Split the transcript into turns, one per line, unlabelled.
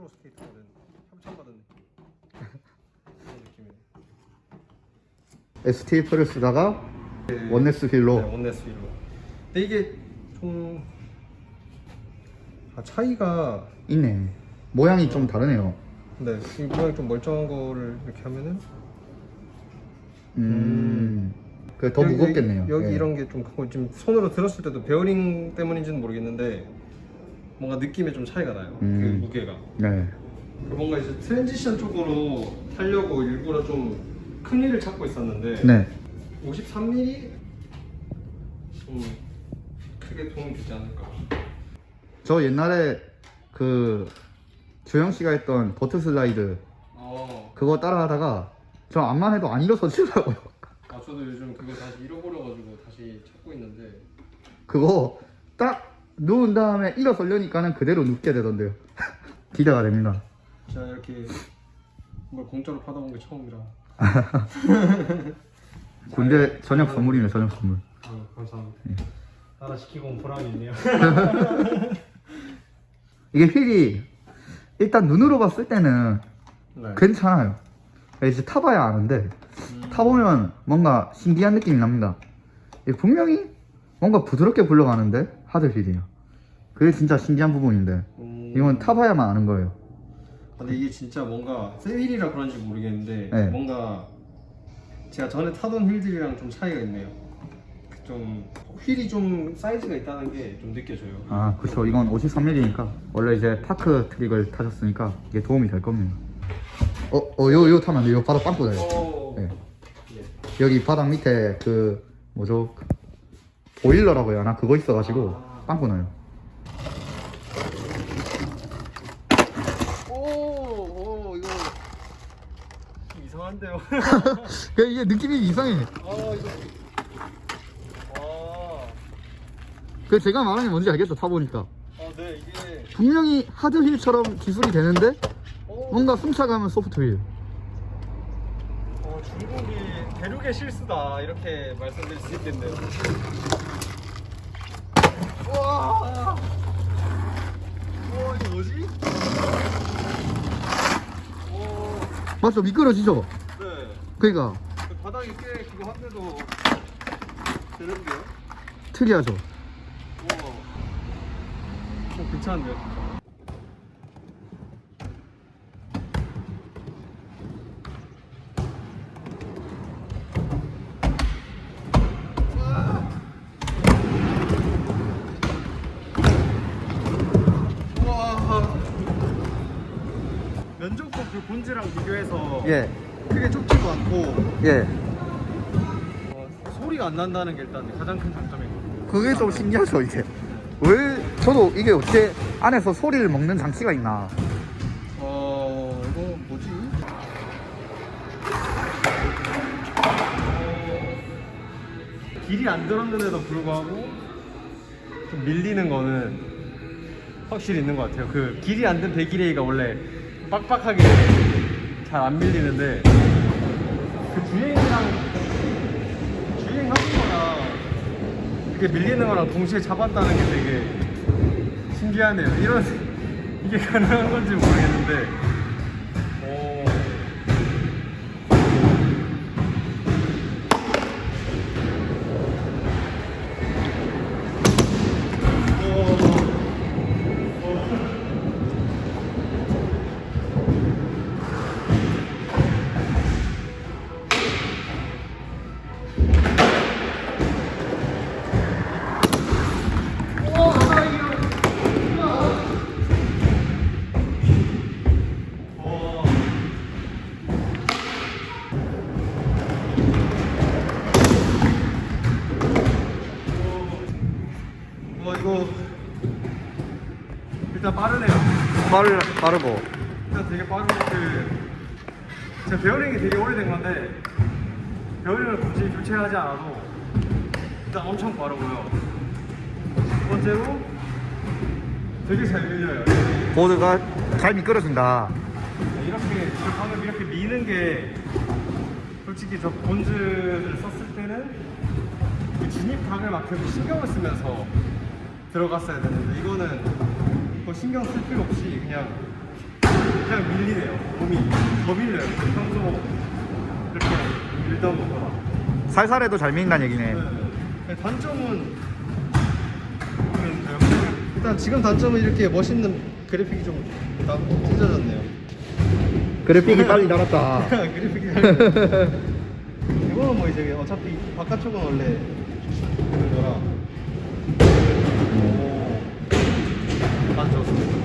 프로 스케이터가 된 협찬받은 느낌 그런 느낌이에요.
STF를 쓰다가 Oneness 휠로.
네, Oneness 휠로. 근데 이게 좀 아, 차이가
있네. 모양이 좀 다르네요.
네, 이 모양이 좀 멀쩡한 거를 이렇게 하면은
음. 그게 더
여기,
무겁겠네요.
여기
예.
이런 게좀 지금 손으로 들었을 때도 베어링 때문인지는 모르겠는데 뭔가 느낌에 좀 차이가 나요.
음.
그 무게가.
네.
뭔가 이제 transition 쪽으로 타려고 일부러 좀큰 휠을 찾고 있었는데
네
53mm 좀 크게 도움이 되지 않을까.
저 옛날에 그 조영 씨가 했던 vert slide
어,
그거 따라하다가 저 암만 해도 안 일어서지더라고요.
아 저도 요즘 그거 다시 잃어버려가지고 다시 찾고 있는데
그거 딱 누운 다음에 일어서려니까는 그대로 눕게 되던데요. 기대가 됩니다.
제가 이렇게 뭘 공짜로 받아본 게 처음이라.
군대 저녁 선물이네 저녁 선물.
아, 감사합니다. 하나 시키고 온 보람이 있네요.
이게 휠이 일단 눈으로 봤을 때는
네.
괜찮아요. 이제 타봐야 아는데 타보면 뭔가 신기한 느낌이 납니다. 분명히 뭔가 부드럽게 굴러가는데 하드 휠이에요. 그게 진짜 신기한 부분인데
음,
이건 타봐야만 아는 거예요.
근데 이게 진짜 뭔가 새 휠이라 그런지 모르겠는데
네.
뭔가 제가 전에 타던 휠들이랑 좀 차이가 있네요. 좀 휠이 좀 사이즈가 있다는 게 좀 느껴져요.
아 그쵸 이건 53mm니까 원래 이제 파크 트릭을 타셨으니까 이게 도움이 될 겁니다. 어, 어, 요, 요 타면 안 돼. 요 바닥 빵꾸 나요.
오.
네.
예.
여기 바닥 밑에 그 뭐죠 보일러라고 해야 하나 그거 있어가지고
아.
빵꾸 나요.
오, 오 이거 좀 이상한데요.
그 이게 느낌이 이상해.
아 이거. 아,
그 제가 말하는 게 뭔지 알겠어 타보니까
아, 네 이게.
분명히 하드 휠처럼 기술이 되는데
오,
뭔가 숨차가면 소프트 휠.
어, 중국이 대륙의 실수다 이렇게 말씀드릴 수 있겠네요. 와, 와 이거 뭐지? 오,
맞죠 미끄러지죠?
네.
그러니까
그 바닥이 꽤 그거 한데도 되는데요?
특이하죠.
와, 어, 괜찮은데요? 진짜? 그 본즈랑 비교해서
예,
크게 좁지도 않고
예.
어, 소리가 안 난다는 게 일단 가장 큰 장점이거든요.
그게 좀 신기하죠 이게. 왜 저도 이게 어떻게 안에서 소리를 먹는 장치가 있나.
어, 이거 뭐지? 길이 안 들었는데도 불구하고 좀 밀리는 거는 확실히 있는 것 같아요. 그 길이 안 든 배기레이가 원래 빡빡하게 잘 안 밀리는데 그 주행이랑 주행하는 거랑 이렇게 밀리는 거랑 동시에 잡았다는 게 되게 신기하네요. 이런 이게 가능한 건지 모르겠는데. 일단 빠르네요.
빠르 빠르고.
일단 되게 빠르고 그 제가 베어링이 되게 오래된 건데 베어링을 굳이 교체하지 않아도 일단 엄청 빠르고요. 두 번째로 되게 잘 밀려요.
보드가 잘 미끄러진다.
이렇게 저 방금 이렇게 미는 게 솔직히 저 Bones를 썼을 때는 그 진입각을 막 계속 신경을 쓰면서 들어갔어야 되는데 이거는 뭐 신경 쓸 필요 없이 그냥 그냥 밀리네요. 몸이 더 밀려요. 평소 이렇게 밀던 것보다.
살살해도 잘 밀린다는 얘기네.
네. 단점은 모르겠는데요. 일단 지금 단점은 이렇게 멋있는 그래픽이 좀 나- 찢어졌네요.
그래픽이 빨리 날았다.
그래픽이 이거는 뭐 이제 어차피 바깥쪽은 원래 Thank you.